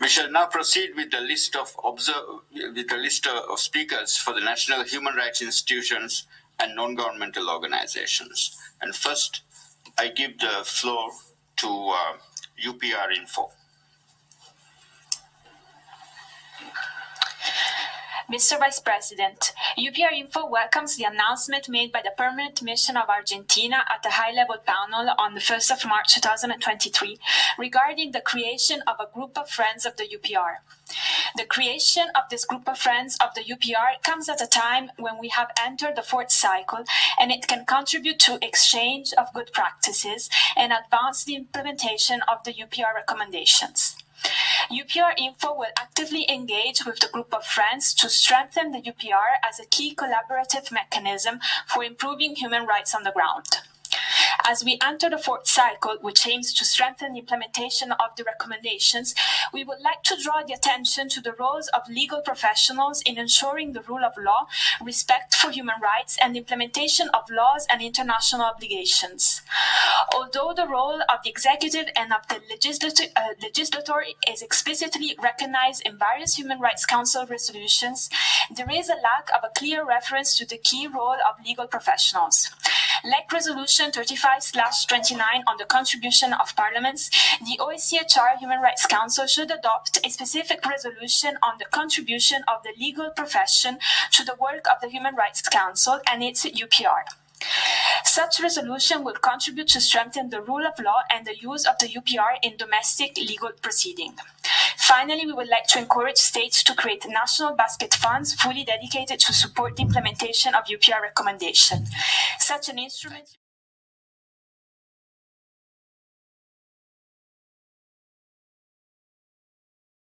We shall now proceed with the list of with the list of speakers for the national human rights institutions and non-governmental organizations. And first, I give the floor to uh, UPR Info. Mr. Vice President, UPR Info welcomes the announcement made by the Permanent Mission of Argentina at the high-level panel on the 1st of March 2023 regarding the creation of a group of friends of the UPR. The creation of this group of friends of the UPR comes at a time when we have entered the fourth cycle and it can contribute to exchange of good practices and advance the implementation of the UPR recommendations. UPR Info will actively engage with the group of friends to strengthen the UPR as a key collaborative mechanism for improving human rights on the ground. As we enter the fourth cycle, which aims to strengthen the implementation of the recommendations, we would like to draw the attention to the roles of legal professionals in ensuring the rule of law, respect for human rights, and implementation of laws and international obligations. Although the role of the executive and of the legislator, uh, legislator is explicitly recognized in various Human Rights Council resolutions, there is a lack of a clear reference to the key role of legal professionals. Like Resolution 35-29 on the contribution of parliaments, the OHCHR Human Rights Council should adopt a specific resolution on the contribution of the legal profession to the work of the Human Rights Council and its UPR. Such resolution will contribute to strengthen the rule of law and the use of the UPR in domestic legal proceeding. Finally, we would like to encourage states to create national basket funds fully dedicated to support the implementation of UPR recommendation. Such an instrument